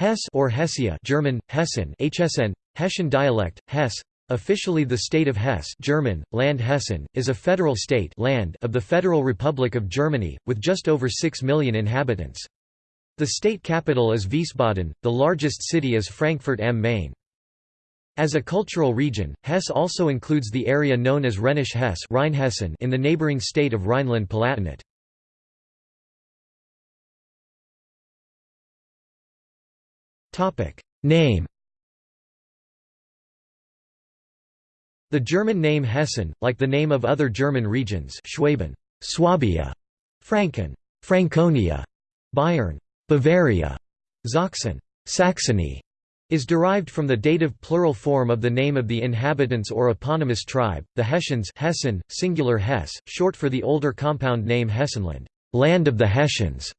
Hesse or Hessia German, Hessen, HSN, Hessian dialect, Hesse, officially the state of Hesse German, Land Hessen, is a federal state land of the Federal Republic of Germany, with just over 6 million inhabitants. The state capital is Wiesbaden, the largest city is Frankfurt am Main. As a cultural region, Hesse also includes the area known as Rhenish Hesse in the neighboring state of Rhineland-Palatinate. Name The German name Hessen, like the name of other German regions Schwaben, Swabia, Franken, Franconia, Bayern, Bavaria, Sachsen, Saxony, is derived from the dative plural form of the name of the inhabitants or eponymous tribe, the Hessians Hessen, singular Hesse, short for the older compound name Hessenland, land of the Hessians.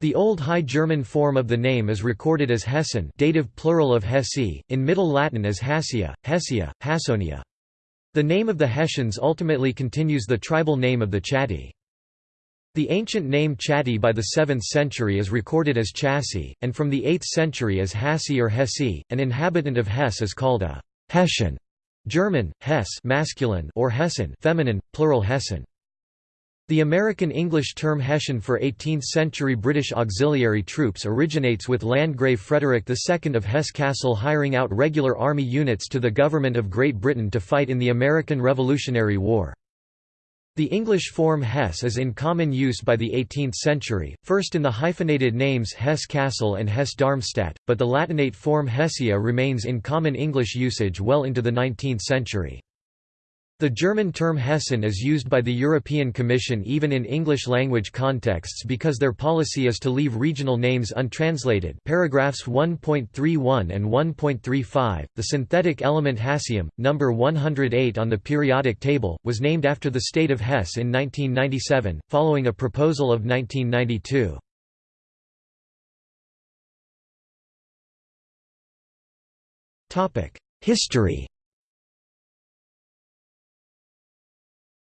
The Old High German form of the name is recorded as Hessen dative plural of Hesse, in Middle Latin as Hassia, Hessia, Hassonia. The name of the Hessians ultimately continues the tribal name of the Chatti. The ancient name Chatti by the 7th century is recorded as Chassi, and from the 8th century as Hassi or Hessi. An inhabitant of Hesse is called a Hessian, German, Hess masculine or Hessen feminine, plural Hessen. The American English term Hessian for 18th-century British auxiliary troops originates with Landgrave Frederick II of Hesse-Cassel hiring out regular army units to the government of Great Britain to fight in the American Revolutionary War. The English form Hesse is in common use by the 18th century, first in the hyphenated names Hesse-Cassel and Hesse-Darmstadt, but the Latinate form Hessia remains in common English usage well into the 19th century. The German term Hessen is used by the European Commission even in English-language contexts because their policy is to leave regional names untranslated paragraphs 1.31 and 1.35. The synthetic element hassium, number 108 on the periodic table, was named after the state of Hesse in 1997, following a proposal of 1992. History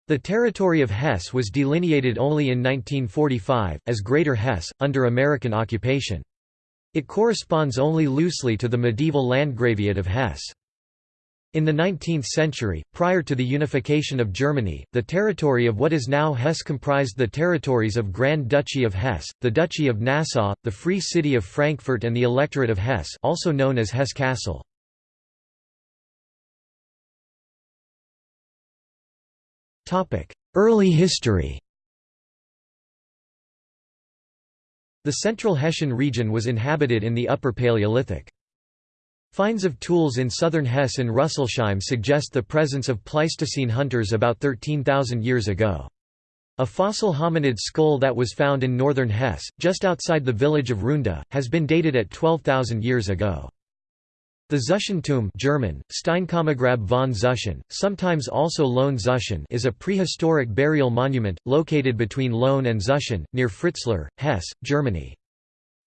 The territory of Hesse was delineated only in 1945, as Greater Hesse, under American occupation. It corresponds only loosely to the medieval Landgraviate of Hesse. In the 19th century, prior to the unification of Germany, the territory of what is now Hesse comprised the territories of Grand Duchy of Hesse, the Duchy of Nassau, the Free City of Frankfurt and the Electorate of Hesse also known as Hesse-Kassel. Early history The central Hessian region was inhabited in the Upper Paleolithic. Finds of tools in southern Hesse and Rüsselsheim suggest the presence of Pleistocene hunters about 13,000 years ago. A fossil hominid skull that was found in northern Hesse, just outside the village of Runda, has been dated at 12,000 years ago. The Zuschenturm German, Steinkammergrab von Zuschen, sometimes also Lohn Zuschen is a prehistoric burial monument, located between Lohn and Zuschen, near Fritzlar, Hesse, Germany.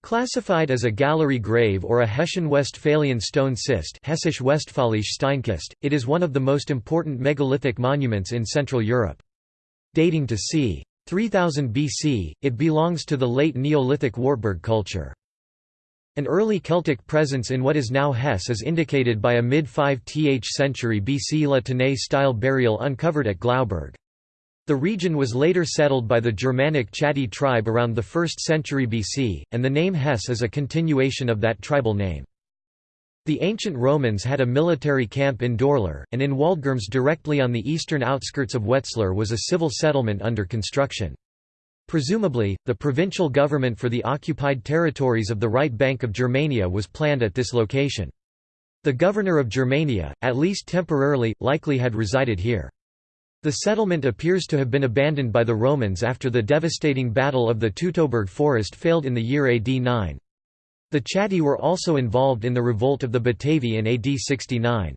Classified as a gallery grave or a Hessian-Westphalian stone cist Hessisch Westphalisch Steinkist, it is one of the most important megalithic monuments in Central Europe. Dating to c. 3000 BC, it belongs to the late Neolithic Wartburg culture. An early Celtic presence in what is now Hesse is indicated by a mid-5th century BC La Tène-style burial uncovered at Glauberg. The region was later settled by the Germanic Chatti tribe around the 1st century BC, and the name Hesse is a continuation of that tribal name. The ancient Romans had a military camp in Dorlar, and in Waldgirmes directly on the eastern outskirts of Wetzlar was a civil settlement under construction. Presumably, the provincial government for the occupied territories of the right bank of Germania was planned at this location. The governor of Germania, at least temporarily, likely had resided here. The settlement appears to have been abandoned by the Romans after the devastating Battle of the Teutoburg forest failed in the year AD 9. The Chatti were also involved in the revolt of the Batavi in AD 69.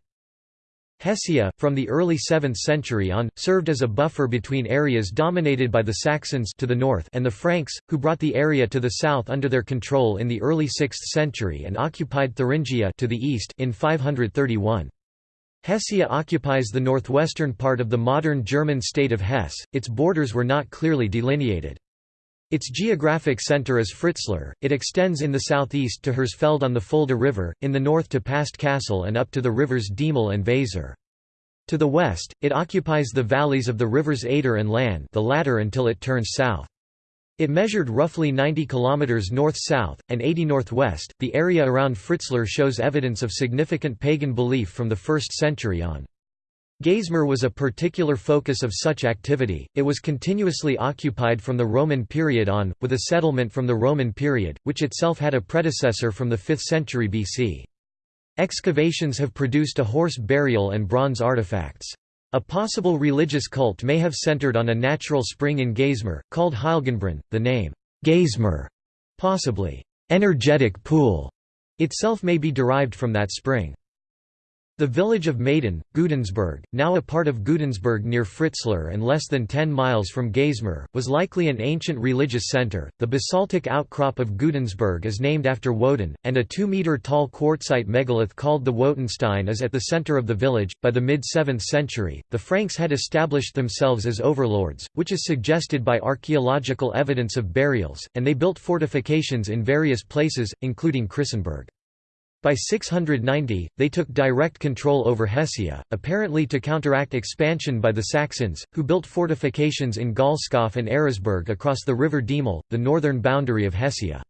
Hessia, from the early 7th century on, served as a buffer between areas dominated by the Saxons to the north and the Franks, who brought the area to the south under their control in the early 6th century and occupied Thuringia to the east in 531. Hessia occupies the northwestern part of the modern German state of Hesse, its borders were not clearly delineated. Its geographic centre is Fritzlar, it extends in the southeast to Hersfeld on the Fulda River, in the north to past Kassel and up to the rivers Diemel and Weser. To the west, it occupies the valleys of the rivers Eder and Lahn the latter until it turns south. It measured roughly 90 km north-south, and 80 northwest. The area around Fritzlar shows evidence of significant pagan belief from the 1st century on. Geismar was a particular focus of such activity, it was continuously occupied from the Roman period on, with a settlement from the Roman period, which itself had a predecessor from the 5th century BC. Excavations have produced a horse burial and bronze artifacts. A possible religious cult may have centered on a natural spring in Geismar, called Heiligenbrunn. The name, Geismar, possibly energetic pool, itself may be derived from that spring. The village of Maden, Gudensberg, now a part of Gudensberg near Fritzlar and less than 10 miles from Geismar, was likely an ancient religious center. The basaltic outcrop of Gudensberg is named after Woden, and a 2 meter tall quartzite megalith called the Wotanstein is at the center of the village. By the mid 7th century, the Franks had established themselves as overlords, which is suggested by archaeological evidence of burials, and they built fortifications in various places, including Christenberg. By 690, they took direct control over Hessia, apparently to counteract expansion by the Saxons, who built fortifications in Gaulskopf and Eresburg across the river Diemel, the northern boundary of Hessia.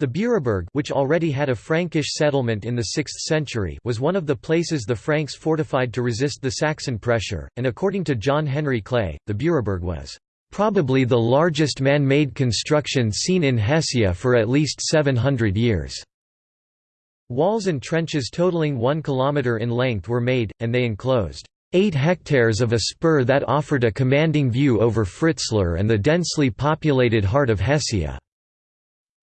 The Büraburg which already had a Frankish settlement in the 6th century was one of the places the Franks fortified to resist the Saxon pressure, and according to John Henry Clay, the Büraburg was "...probably the largest man-made construction seen in Hessia for at least 700 years." Walls and trenches totaling 1 km in length were made, and they enclosed 8 hectares of a spur that offered a commanding view over Fritzlar and the densely populated heart of Hessia.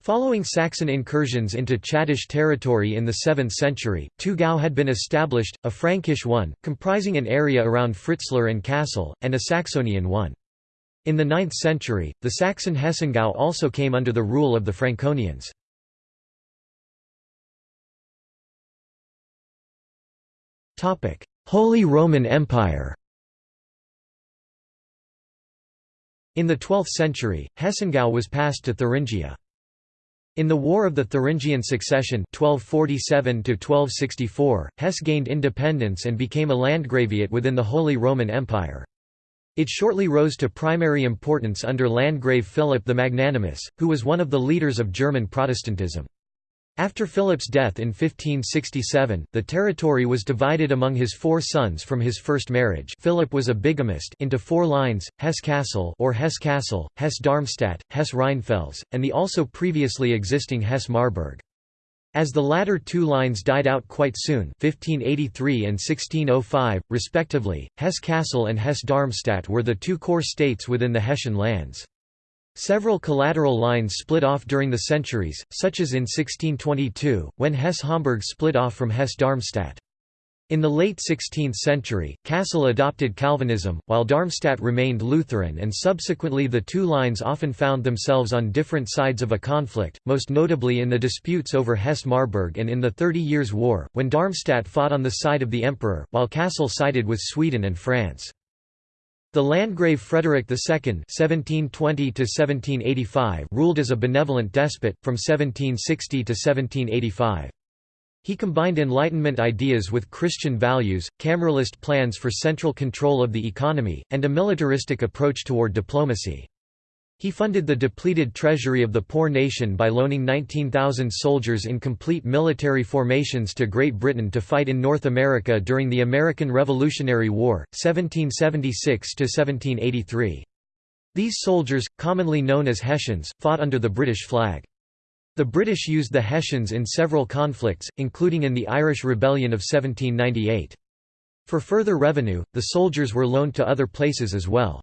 Following Saxon incursions into Chattish territory in the 7th century, two Gau had been established, a Frankish one, comprising an area around Fritzlar and Kassel, and a Saxonian one. In the 9th century, the Saxon Hessengau also came under the rule of the Franconians. Holy Roman Empire In the 12th century, Hessengau was passed to Thuringia. In the War of the Thuringian Succession 1247 Hesse gained independence and became a landgraviate within the Holy Roman Empire. It shortly rose to primary importance under Landgrave Philip the Magnanimous, who was one of the leaders of German Protestantism. After Philip's death in 1567, the territory was divided among his four sons from his first marriage Philip was a bigamist into four lines, Hesse-Kassel or Hesse-Kassel, Hesse-Darmstadt, Hesse-Rheinfels, and the also previously existing Hesse-Marburg. As the latter two lines died out quite soon 1583 and 1605, respectively, Hesse-Kassel and Hesse-Darmstadt were the two core states within the Hessian lands. Several collateral lines split off during the centuries, such as in 1622, when Hesse-Homburg split off from Hesse-Darmstadt. In the late 16th century, Kassel adopted Calvinism, while Darmstadt remained Lutheran and subsequently the two lines often found themselves on different sides of a conflict, most notably in the disputes over Hesse-Marburg and in the Thirty Years' War, when Darmstadt fought on the side of the emperor, while Kassel sided with Sweden and France. The Landgrave Frederick II (1720–1785) ruled as a benevolent despot from 1760 to 1785. He combined Enlightenment ideas with Christian values, cameralist plans for central control of the economy, and a militaristic approach toward diplomacy. He funded the depleted treasury of the poor nation by loaning 19,000 soldiers in complete military formations to Great Britain to fight in North America during the American Revolutionary War, 1776–1783. These soldiers, commonly known as Hessians, fought under the British flag. The British used the Hessians in several conflicts, including in the Irish Rebellion of 1798. For further revenue, the soldiers were loaned to other places as well.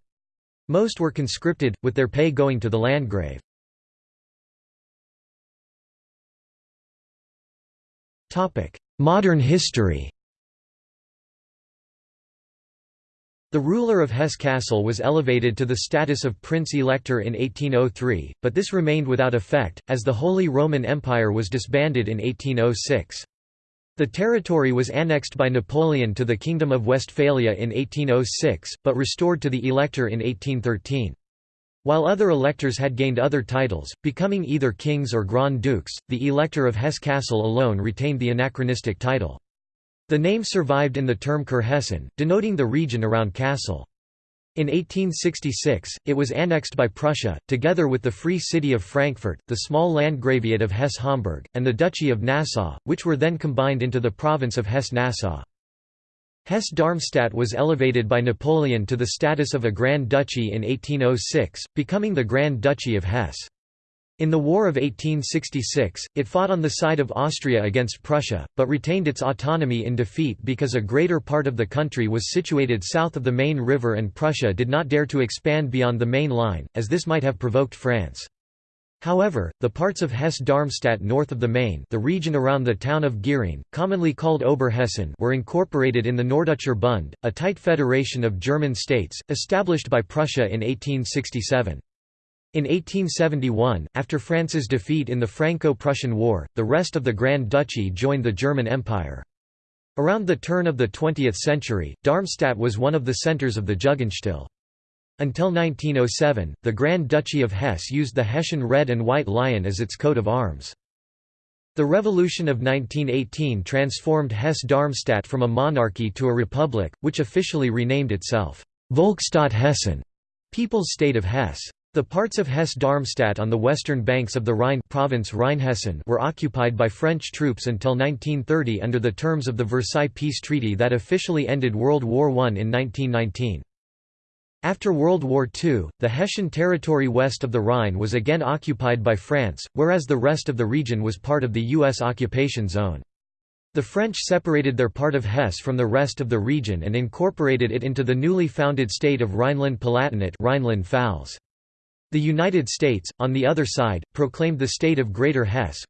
Most were conscripted, with their pay going to the Landgrave. Modern history The ruler of Hesse-Kassel was elevated to the status of Prince-Elector in 1803, but this remained without effect, as the Holy Roman Empire was disbanded in 1806. The territory was annexed by Napoleon to the Kingdom of Westphalia in 1806, but restored to the Elector in 1813. While other electors had gained other titles, becoming either kings or grand dukes, the elector of Hesse-Kassel alone retained the anachronistic title. The name survived in the term Kurhessen, denoting the region around Kassel. In 1866, it was annexed by Prussia, together with the Free City of Frankfurt, the small Landgraviate of Hesse-Homburg, and the Duchy of Nassau, which were then combined into the province of Hesse-Nassau. Hesse-Darmstadt was elevated by Napoleon to the status of a Grand Duchy in 1806, becoming the Grand Duchy of Hesse. In the War of 1866, it fought on the side of Austria against Prussia, but retained its autonomy in defeat because a greater part of the country was situated south of the Main River and Prussia did not dare to expand beyond the main line, as this might have provoked France. However, the parts of Hesse-Darmstadt north of the Main the region around the town of Gießen, commonly called Oberhessen were incorporated in the Norddeutscher Bund, a tight federation of German states, established by Prussia in 1867. In 1871, after France's defeat in the Franco-Prussian War, the rest of the Grand Duchy joined the German Empire. Around the turn of the 20th century, Darmstadt was one of the centers of the Jugendstil. Until 1907, the Grand Duchy of Hesse used the Hessian red and white lion as its coat of arms. The Revolution of 1918 transformed Hesse-Darmstadt from a monarchy to a republic, which officially renamed itself Volksstaat Hessen, People's State of Hesse. The parts of Hesse-Darmstadt on the western banks of the Rhine province Rheinhessen were occupied by French troops until 1930 under the terms of the Versailles Peace Treaty that officially ended World War I in 1919. After World War II, the Hessian territory west of the Rhine was again occupied by France, whereas the rest of the region was part of the U.S. occupation zone. The French separated their part of Hesse from the rest of the region and incorporated it into the newly founded state of Rhineland-Palatinate Rhineland-Pfalz. The United States, on the other side, proclaimed the state of Greater Hesse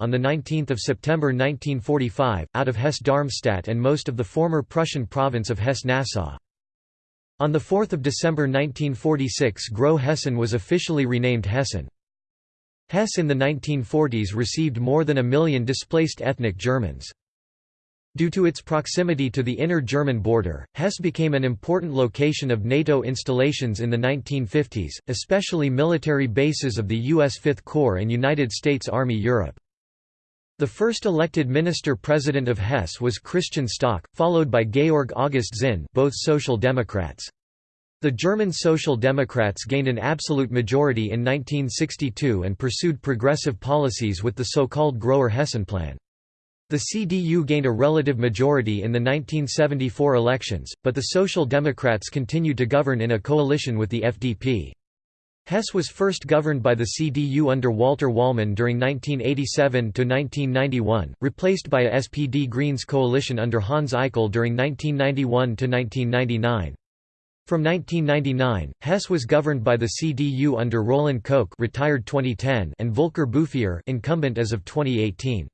on 19 September 1945, out of Hesse-Darmstadt and most of the former Prussian province of Hesse-Nassau. On 4 December 1946 Groß-Hessen was officially renamed Hessen. Hesse in the 1940s received more than a million displaced ethnic Germans. Due to its proximity to the inner German border, Hesse became an important location of NATO installations in the 1950s, especially military bases of the U.S. Fifth Corps and United States Army Europe. The first elected minister-president of Hesse was Christian Stock, followed by Georg August Zinn both Social Democrats. The German Social Democrats gained an absolute majority in 1962 and pursued progressive policies with the so-called Großer Hessenplan. The CDU gained a relative majority in the 1974 elections, but the Social Democrats continued to govern in a coalition with the FDP. Hesse was first governed by the CDU under Walter Wallmann during 1987–1991, replaced by a SPD Greens coalition under Hans Eichel during 1991–1999. From 1999, Hesse was governed by the CDU under Roland Koch retired 2010 and Volker Bouffier incumbent as of 2018.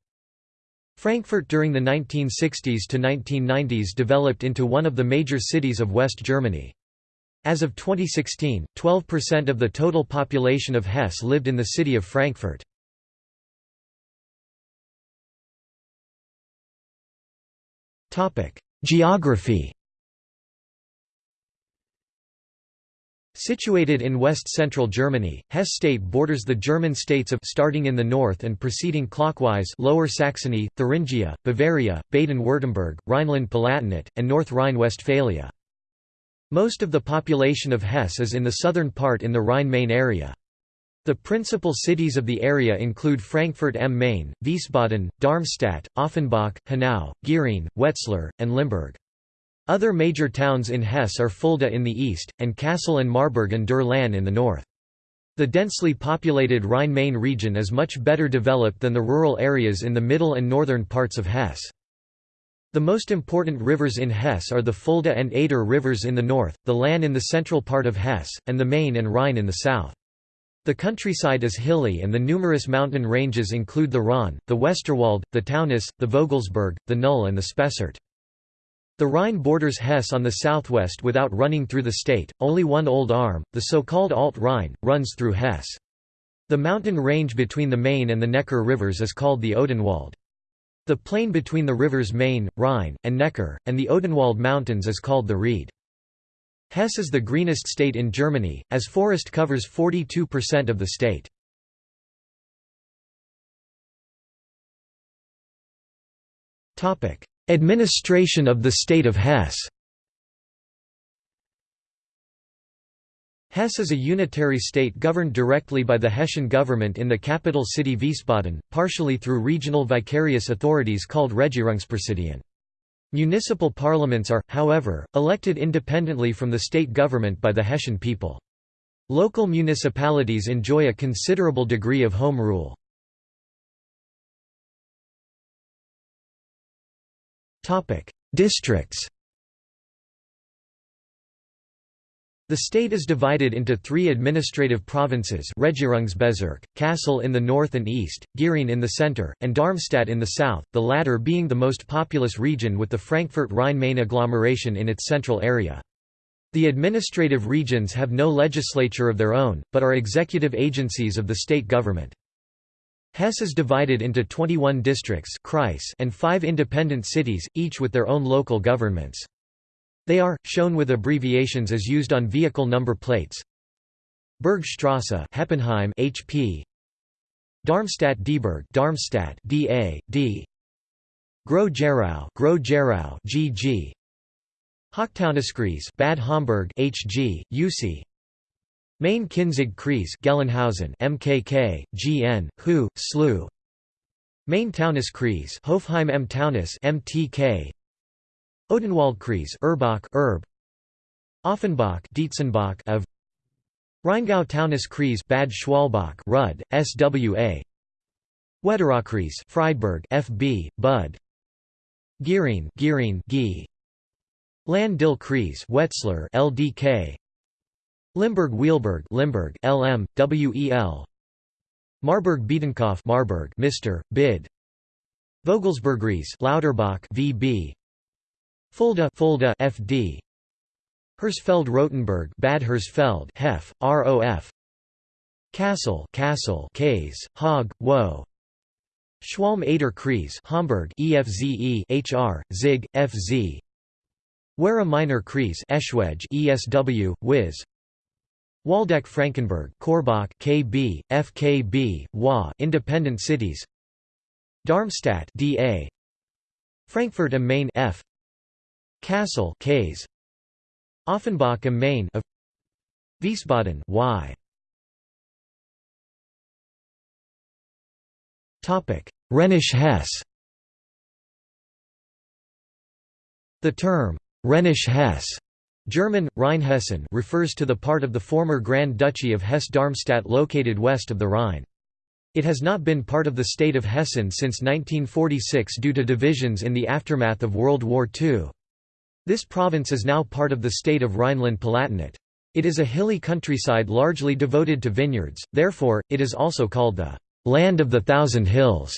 Frankfurt during the 1960s to 1990s developed into one of the major cities of West Germany. As of 2016, 12% of the total population of Hesse lived in the city of Frankfurt. Geography Situated in west-central Germany, Hesse state borders the German states of starting in the north and proceeding clockwise Lower Saxony, Thuringia, Bavaria, Baden-Württemberg, Rhineland-Palatinate, and North Rhine-Westphalia. Most of the population of Hesse is in the southern part in the Rhine-Main area. The principal cities of the area include Frankfurt am Main, Wiesbaden, Darmstadt, Offenbach, Hanau, Gießen, Wetzlar, and Limburg. Other major towns in Hesse are Fulda in the east, and Kassel and Marburg and der Lahn in the north. The densely populated Rhine-Main region is much better developed than the rural areas in the middle and northern parts of Hesse. The most important rivers in Hesse are the Fulda and Eder rivers in the north, the Lahn in the central part of Hesse, and the Main and Rhine in the south. The countryside is hilly and the numerous mountain ranges include the Rhön, the Westerwald, the Taunus, the Vogelsberg, the Knüll and the Spessart. The Rhine borders Hesse on the southwest without running through the state, only one old arm, the so-called Alt-Rhine, runs through Hesse. The mountain range between the Main and the Neckar rivers is called the Odenwald. The plain between the rivers Main, Rhine, and Neckar, and the Odenwald Mountains is called the Ried. Hesse is the greenest state in Germany, as forest covers 42% of the state. Administration of the state of Hesse Hesse is a unitary state governed directly by the Hessian government in the capital city Wiesbaden, partially through regional vicarious authorities called Regierungspräsidien. Municipal parliaments are, however, elected independently from the state government by the Hessian people. Local municipalities enjoy a considerable degree of home rule. Districts The state is divided into three administrative provinces Regierungsbezirk, Kassel in the north and east, Gießen in the center, and Darmstadt in the south, the latter being the most populous region with the Frankfurt-Rhine-Main agglomeration in its central area. The administrative regions have no legislature of their own, but are executive agencies of the state government. Hesse is divided into 21 districts and five independent cities, each with their own local governments. They are, shown with abbreviations as used on vehicle number plates. Bergstrasse Heppenheim HP Darmstadt-Dieburg Darmstadt DA D Groß-Gerau Groß-Gerau GG Hochtaunuskreis Bad Homburg HG UC Main-Kinzig-Kreis Gelnhausen MKK GN HU SLU. Main-Taunus-Kreis Hofheim M Taunus MTK Odenwaldkreis Erbach Erb. Offenbach Dietzenbach of. Rheingau Taunus-Kreis Bad Schwalbach Rud SWA Wetterau-Kreis Friedberg FB Bud. Gießen Gießen G. Lahn-Dill-Kreis Wetzlar LDK Limburg-Weilburg Limburg LM WEL Marburg-Biedenkopf Marburg Mr. Bid. Vogelsbergkreis Lauterbach VB Fulda Fulda FD Hersfeld Rotenburg Bad Hersfeld Hef ROF Kassel Kassel Kays Haag Wo. Schwalm Eder Kreis Homberg EFZE HR Zig FZ Werra Minor Kreis Eschwege ESW Wiz Waldeck Frankenberg Korbach KB FKB WA Independent Cities. Darmstadt DA Frankfurt am Main F. Kassel Ks. Offenbach am Main of Wiesbaden Y. Topic Rhenish Hesse. The term Rhenish Hesse German, Rheinhessen refers to the part of the former Grand Duchy of Hesse-Darmstadt located west of the Rhine. It has not been part of the state of Hessen since 1946 due to divisions in the aftermath of World War II. This province is now part of the state of Rhineland-Palatinate. It is a hilly countryside largely devoted to vineyards, therefore, it is also called the «land of the thousand hills».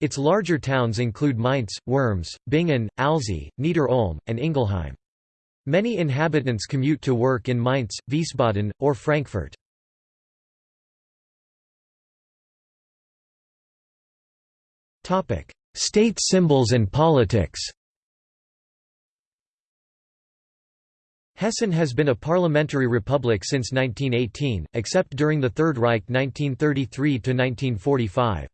Its larger towns include Mainz, Worms, Bingen, Alzey, Nieder-Olm, and Ingelheim. Many inhabitants commute to work in Mainz, Wiesbaden, or Frankfurt. State symbols and politics Hessen has been a parliamentary republic since 1918, except during the Third Reich 1933–1945.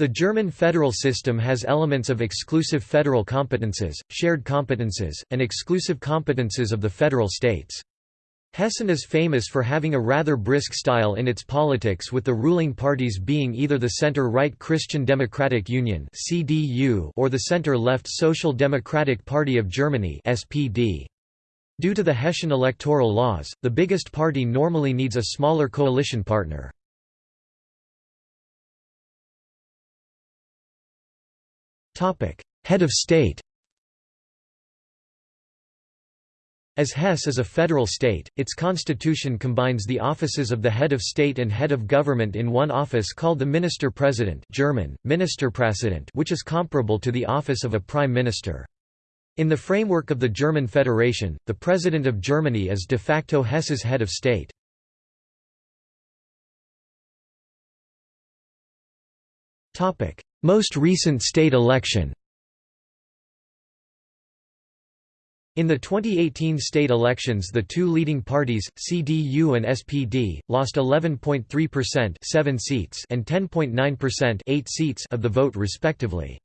The German federal system has elements of exclusive federal competences, shared competences, and exclusive competences of the federal states. Hessen is famous for having a rather brisk style in its politics with the ruling parties being either the center-right Christian Democratic Union or the center-left Social Democratic Party of Germany SPD. Due to the Hessian electoral laws, the biggest party normally needs a smaller coalition partner. Head of state As Hesse is a federal state, its constitution combines the offices of the head of state and head of government in one office called the Minister-President German, Ministerpräsident which is comparable to the office of a prime minister. In the framework of the German Federation, the President of Germany is de facto Hesse's head of state. Most recent state election In the 2018 state elections the two leading parties, CDU and SPD, lost 11.3% 7 seats and 10.9% 8 seats of the vote respectively.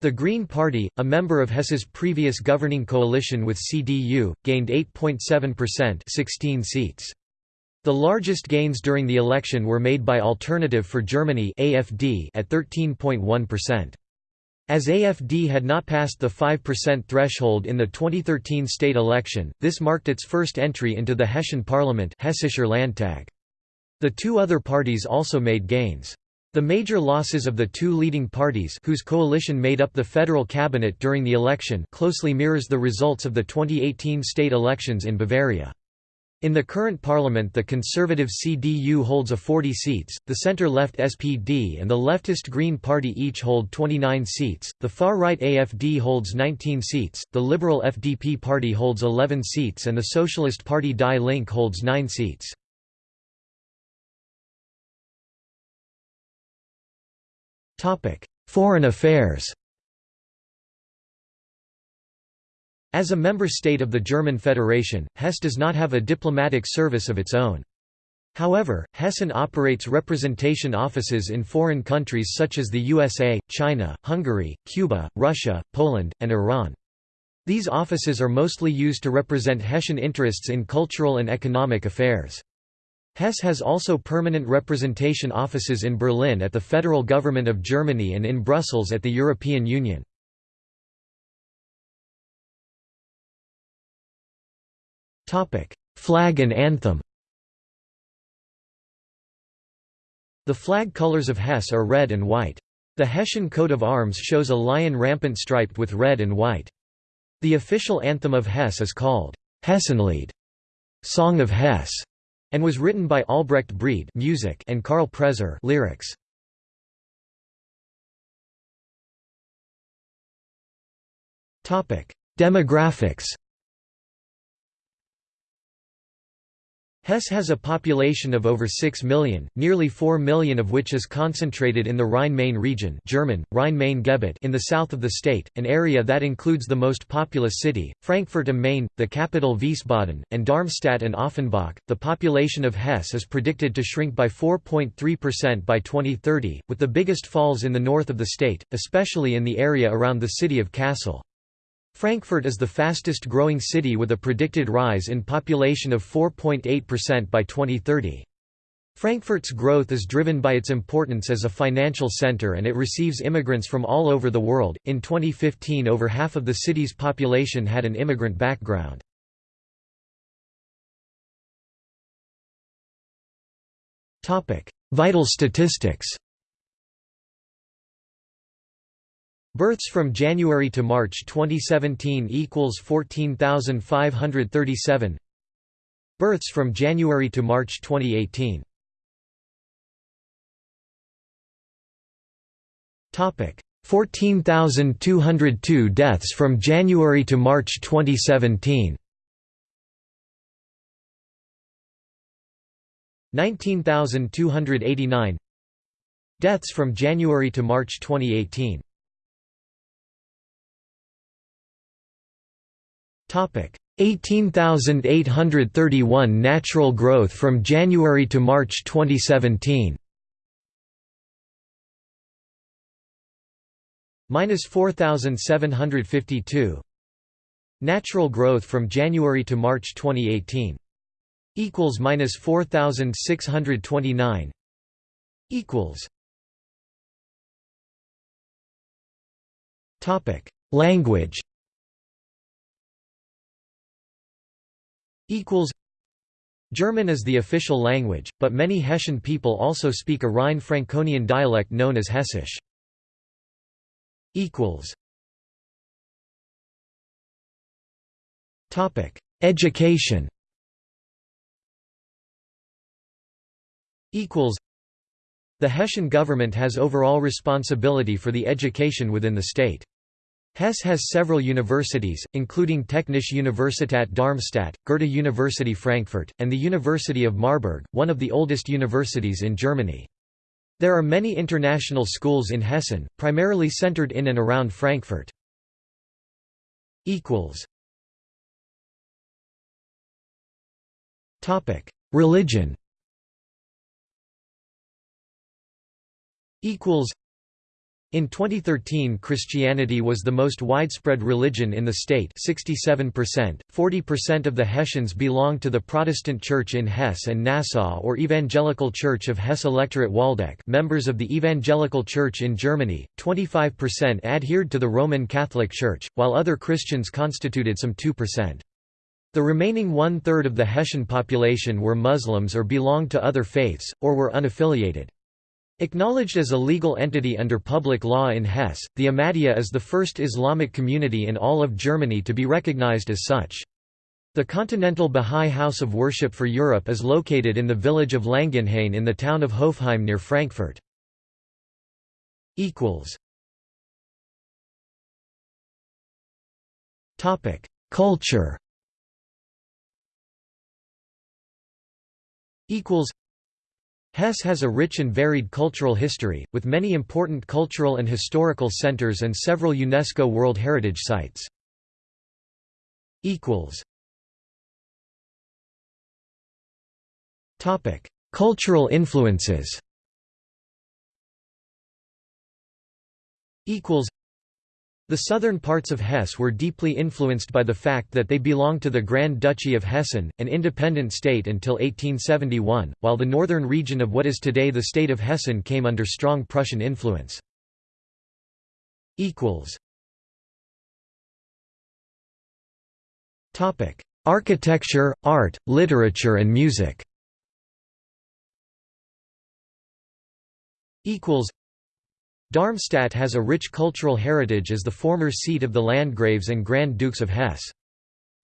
The Green Party, a member of Hess's previous governing coalition with CDU, gained 8.7% 16 seats. The largest gains during the election were made by Alternative for Germany AFD at 13.1%. As AFD had not passed the 5% threshold in the 2013 state election, this marked its first entry into the Hessian parliament Hessischer Landtag. The two other parties also made gains. The major losses of the two leading parties whose coalition made up the federal cabinet during the election closely mirrors the results of the 2018 state elections in Bavaria. In the current parliament the conservative CDU holds a 40 seats, the centre-left SPD and the leftist Green Party each hold 29 seats, the far-right AFD holds 19 seats, the liberal FDP party holds 11 seats and the Socialist Party Die Linke holds 9 seats. Foreign affairs As a member state of the German Federation, Hesse does not have a diplomatic service of its own. However, Hessen operates representation offices in foreign countries such as the USA, China, Hungary, Cuba, Russia, Poland, and Iran. These offices are mostly used to represent Hessian interests in cultural and economic affairs. Hesse has also permanent representation offices in Berlin at the Federal Government of Germany and in Brussels at the European Union. Flag and anthem The flag colors of Hesse are red and white. The Hessian coat of arms shows a lion rampant striped with red and white. The official anthem of Hesse is called Hessenlied, Song of Hesse, and was written by Albrecht Brede music and Karl Preser lyrics. Topic: Demographics Hesse has a population of over 6 million, nearly 4 million of which is concentrated in the Rhine-Main region German, Rhine-Main-Gebiet in the south of the state, an area that includes the most populous city, Frankfurt am Main, the capital Wiesbaden, and Darmstadt and Offenbach. The population of Hesse is predicted to shrink by 4.3% by 2030, with the biggest falls in the north of the state, especially in the area around the city of Kassel. Frankfurt is the fastest growing city with a predicted rise in population of 4.8% by 2030. Frankfurt's growth is driven by its importance as a financial center and it receives immigrants from all over the world. In 2015, over half of the city's population had an immigrant background. Topic: Vital statistics. Births from January to March 2017 equals 14,537. Births from January to March 2018. Topic: 14,202 deaths from January to March 2017. 19,289 Deaths from January to March 2018 18,831 natural growth from January to March 2017 minus 4,752 natural growth from January to March 2018 equals minus 4,629 equals. Topic. Language German is the official language, but many Hessian people also speak a Rhine-Franconian dialect known as Hessisch. Education The Hessian government has overall responsibility for the education within the state. Hesse has several universities, including Technische Universität Darmstadt, Goethe University Frankfurt, and the University of Marburg, one of the oldest universities in Germany. There are many international schools in Hessen, primarily centered in and around Frankfurt. Religion in 2013 Christianity was the most widespread religion in the state 67%, 40% of the Hessians belong to the Protestant Church in Hesse and Nassau or Evangelical Church of Hesse Electorate Waldeck members of the Evangelical Church in Germany, 25% adhered to the Roman Catholic Church, while other Christians constituted some 2%. The remaining one-third of the Hessian population were Muslims or belonged to other faiths, or were unaffiliated. Acknowledged as a legal entity under public law in Hesse, the Ahmadiyya is the first Islamic community in all of Germany to be recognized as such. The Continental Bahá'í House of Worship for Europe is located in the village of Langenhain in the town of Hofheim near Frankfurt. Culture Hesse has a rich and varied cultural history, with many important cultural and historical centers and several UNESCO World Heritage Sites. Cultural influences the southern parts of Hesse were deeply influenced by the fact that they belonged to the Grand Duchy of Hessen, an independent state until 1871, while the northern region of what is today the state of Hessen came under strong Prussian influence. Architecture, art, literature and music Darmstadt has a rich cultural heritage as the former seat of the Landgraves and Grand Dukes of Hesse.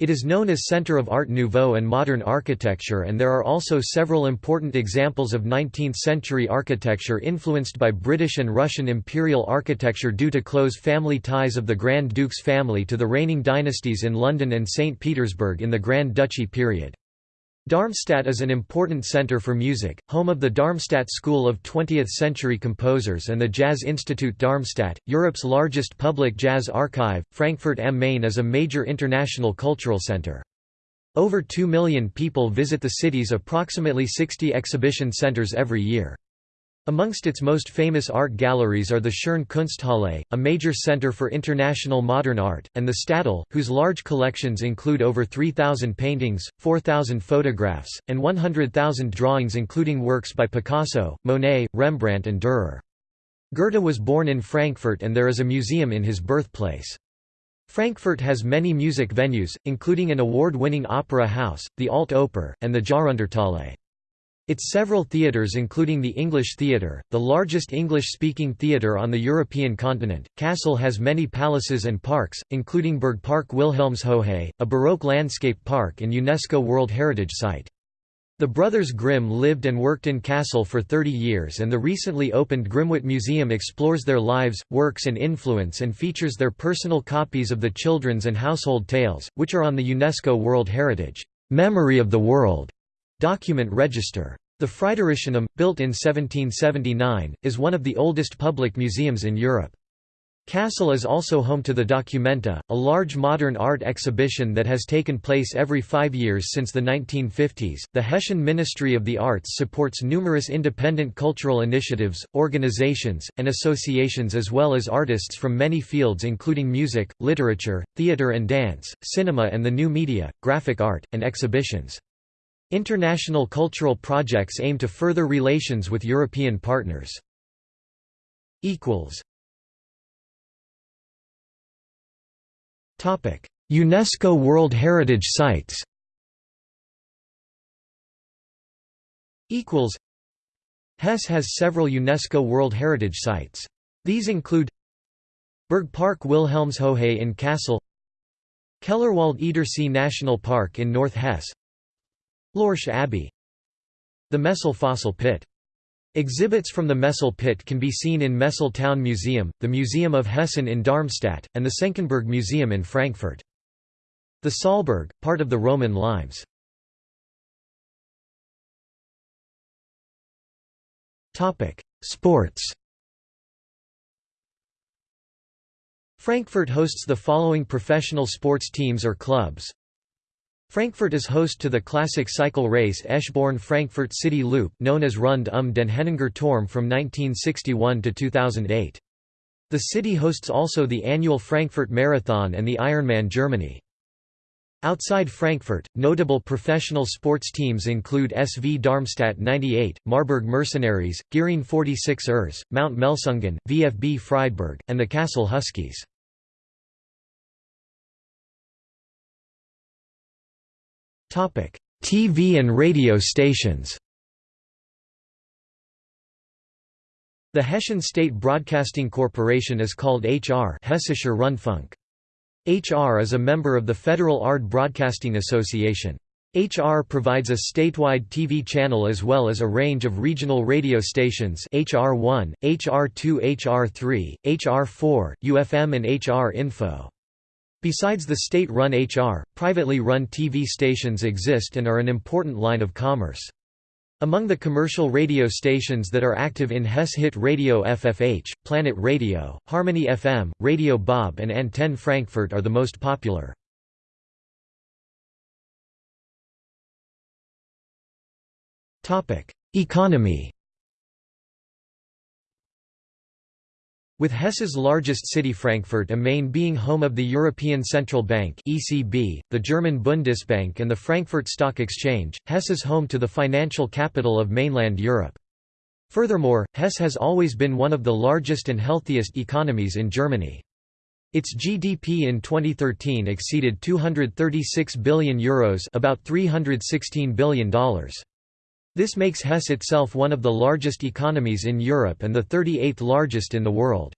It is known as Centre of Art Nouveau and Modern Architecture and there are also several important examples of 19th-century architecture influenced by British and Russian imperial architecture due to close family ties of the Grand Dukes family to the reigning dynasties in London and St. Petersburg in the Grand Duchy period. Darmstadt is an important center for music, home of the Darmstadt School of 20th-century composers and the Jazz Institute Darmstadt, Europe's largest public jazz archive. Frankfurt am Main is a major international cultural center. Over 2 million people visit the city's approximately 60 exhibition centers every year. Amongst its most famous art galleries are the Schirn Kunsthalle, a major center for international modern art, and the Städel, whose large collections include over 3,000 paintings, 4,000 photographs, and 100,000 drawings including works by Picasso, Monet, Rembrandt and Dürer. Goethe was born in Frankfurt and there is a museum in his birthplace. Frankfurt has many music venues, including an award-winning opera house, the Alte Oper, and the Jahrhunderthalle. Its several theatres including the English Theatre, the largest English-speaking theatre on the European continent, Kassel has many palaces and parks, including Burgpark Wilhelmshöhe, a Baroque landscape park and UNESCO World Heritage Site. The brothers Grimm lived and worked in Kassel for 30 years and the recently opened Grimmt Museum explores their lives, works and influence and features their personal copies of the children's and household tales, which are on the UNESCO World Heritage. Memory of the World Document register. The Fridericianum, built in 1779, is one of the oldest public museums in Europe. Kassel is also home to the Documenta, a large modern art exhibition that has taken place every five years since the 1950s. The Hessian Ministry of the Arts supports numerous independent cultural initiatives, organizations, and associations as well as artists from many fields including music, literature, theater and dance, cinema and the new media, graphic art, and exhibitions. International cultural projects aim to further relations with European partners. UNESCO World Heritage Sites Hesse has several UNESCO World Heritage Sites. These include Burgpark Wilhelmshöhe in Kassel Kellerwald Edersee National Park in North Hesse Lorsch Abbey The Messel Fossil Pit Exhibits from the Messel Pit can be seen in Messel Town Museum, the Museum of Hessen in Darmstadt, and the Senckenberg Museum in Frankfurt. The Saalburg, part of the Roman limes. Sports Frankfurt hosts the following professional sports teams or clubs Frankfurt is host to the classic cycle race Eschborn-Frankfurt City Loop known as Rund um den Henninger Turm from 1961 to 2008. The city hosts also the annual Frankfurt Marathon and the Ironman Germany. Outside Frankfurt, notable professional sports teams include SV Darmstadt 98, Marburg Mercenaries, Giessen 46 ers, MT Melsungen, VfB Friedberg, and the Kassel Huskies. TV and radio stations The Hessian State Broadcasting Corporation is called HR Hessischer Rundfunk. HR is a member of the Federal ARD Broadcasting Association. HR provides a statewide TV channel as well as a range of regional radio stations HR1, HR2 HR3, HR4, YOU FM and HR Info. Besides the state-run HR, privately run TV stations exist and are an important line of commerce. Among the commercial radio stations that are active in Hesse Hit Radio FFH, Planet Radio, Harmony FM, Radio Bob and Antenne Frankfurt are the most popular. Economy With Hesse's largest city Frankfurt am Main being home of the European Central Bank (ECB), the German Bundesbank and the Frankfurt Stock Exchange, Hesse is home to the financial capital of mainland Europe. Furthermore, Hesse has always been one of the largest and healthiest economies in Germany. Its GDP in 2013 exceeded 236 billion euros, about 316 billion dollars. This makes Hesse itself one of the largest economies in Europe and the 38th largest in the world.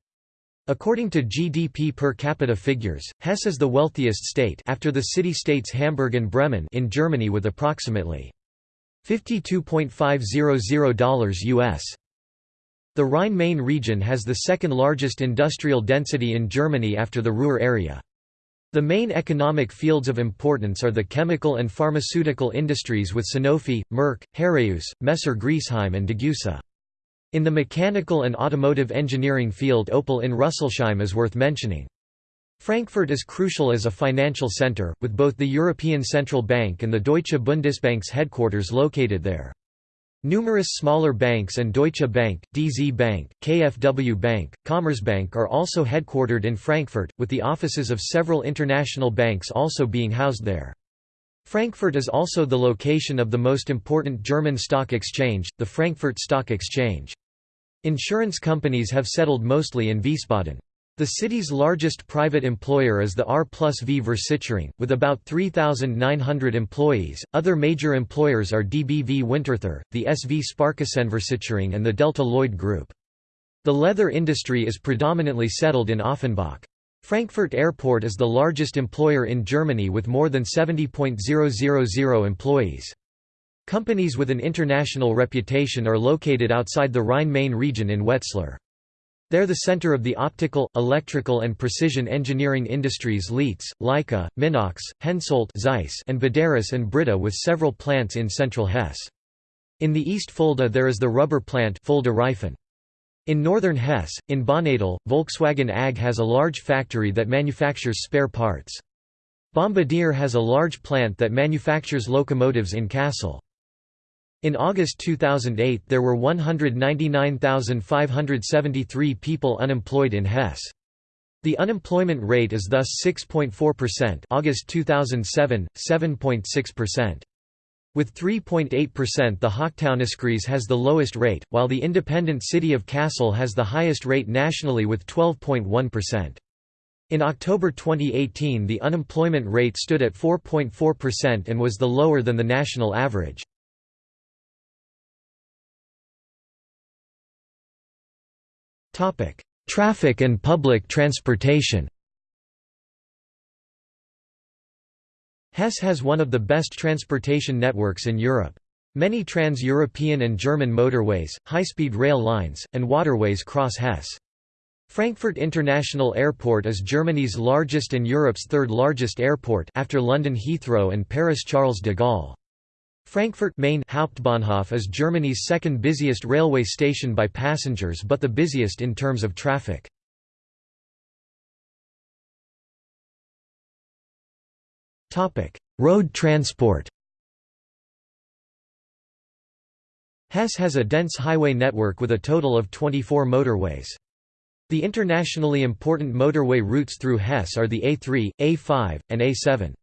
According to GDP per capita figures, Hesse is the wealthiest state after the city-states Hamburg and Bremen in Germany with approximately $52.500 US. The Rhine-Main region has the second largest industrial density in Germany after the Ruhr area. The main economic fields of importance are the chemical and pharmaceutical industries with Sanofi, Merck, Heraeus, Messer Griesheim and Degussa. In the mechanical and automotive engineering field Opel in Rüsselsheim is worth mentioning. Frankfurt is crucial as a financial center, with both the European Central Bank and the Deutsche Bundesbank's headquarters located there. Numerous smaller banks and Deutsche Bank, DZ Bank, KfW Bank, Commerzbank are also headquartered in Frankfurt, with the offices of several international banks also being housed there. Frankfurt is also the location of the most important German stock exchange, the Frankfurt Stock Exchange. Insurance companies have settled mostly in Wiesbaden. The city's largest private employer is the R plus V Versicherung, with about 3,900 employees. Other major employers are DBV Winterthur, the SV Sparkassenversicherung, and the Delta Lloyd Group. The leather industry is predominantly settled in Offenbach. Frankfurt Airport is the largest employer in Germany with more than 70.000 employees. Companies with an international reputation are located outside the Rhine-Main region in Wetzlar. They're the center of the optical, electrical and precision engineering industries Leitz, Leica, Minox, Hensoldt Zeiss and Buderus and Brita with several plants in central Hesse. In the East Fulda there is the rubber plant. In northern Hesse, in Baunatal, Volkswagen AG has a large factory that manufactures spare parts. Bombardier has a large plant that manufactures locomotives in Kassel. In August 2008 there were 199,573 people unemployed in Hesse. The unemployment rate is thus 6.4% August 2007, 7.6%. With 3.8% the Hochtaunuskreis has the lowest rate, while the independent city of Kassel has the highest rate nationally with 12.1%. In October 2018 the unemployment rate stood at 4.4% and was the lower than the national average. Traffic and public transportation Hesse has one of the best transportation networks in Europe. Many trans-European and German motorways, high-speed rail lines, and waterways cross Hesse. Frankfurt International Airport is Germany's largest and Europe's third largest airport after London Heathrow and Paris Charles de Gaulle. Frankfurt Main Hauptbahnhof is Germany's second busiest railway station by passengers but the busiest in terms of traffic. Road transport Hesse has a dense highway network with a total of 24 motorways. The internationally important motorway routes through Hesse are the A3, A5, and A7.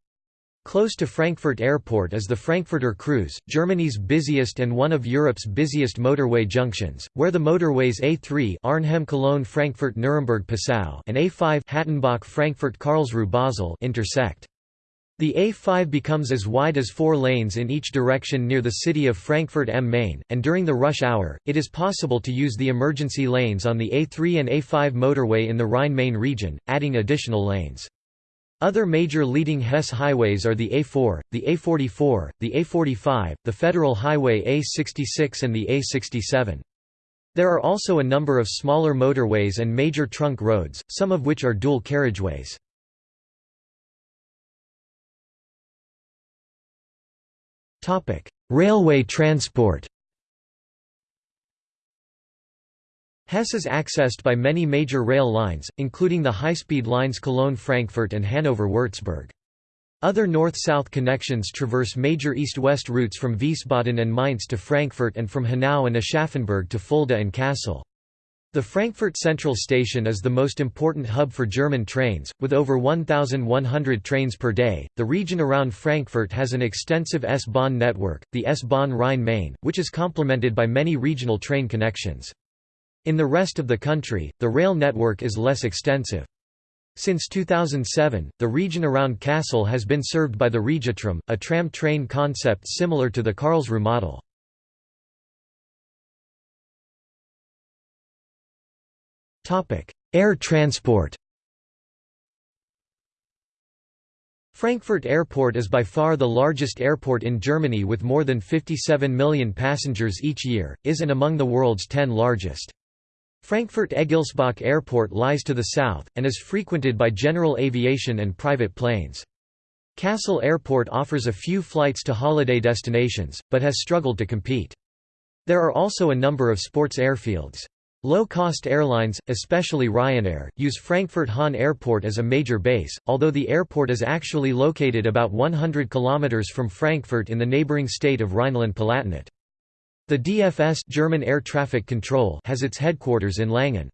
Close to Frankfurt Airport is the Frankfurter Kreuz, Germany's busiest and one of Europe's busiest motorway junctions, where the motorways A3 Arnhem-Cologne Frankfurt-Nuremberg-Passau and A5 Hattenbach-Frankfurt-Karlsruhe-Basel intersect. The A5 becomes as wide as four lanes in each direction near the city of Frankfurt am Main, and during the rush hour, it is possible to use the emergency lanes on the A3 and A5 motorway in the Rhine-Main region, adding additional lanes. Other major leading Hesse highways are the A4, the A44, the A45, the Federal Highway A66 and the A67. There are also a number of smaller motorways and major trunk roads, some of which are dual carriageways. Railway transport Hesse is accessed by many major rail lines, including the high-speed lines Cologne-Frankfurt and Hanover-Würzburg. Other north-south connections traverse major east-west routes from Wiesbaden and Mainz to Frankfurt and from Hanau and Aschaffenburg to Fulda and Kassel. The Frankfurt Central Station is the most important hub for German trains, with over 1,100 trains per day. The region around Frankfurt has an extensive S-Bahn network, the S-Bahn Rhine-Main, which is complemented by many regional train connections. In the rest of the country, the rail network is less extensive. Since 2007, the region around Kassel has been served by the RegioTram, a tram train concept similar to the Karlsruhe model. Air transport Frankfurt Airport is by far the largest airport in Germany with more than 57 million passengers each year, is and among the world's 10 largest. Frankfurt-Egelsbach Airport lies to the south, and is frequented by general aviation and private planes. Kassel Airport offers a few flights to holiday destinations, but has struggled to compete. There are also a number of sports airfields. Low-cost airlines, especially Ryanair, use Frankfurt Hahn Airport as a major base, although the airport is actually located about 100 km from Frankfurt in the neighbouring state of Rhineland-Palatinate. The DFS German Air Traffic Control has its headquarters in Langen.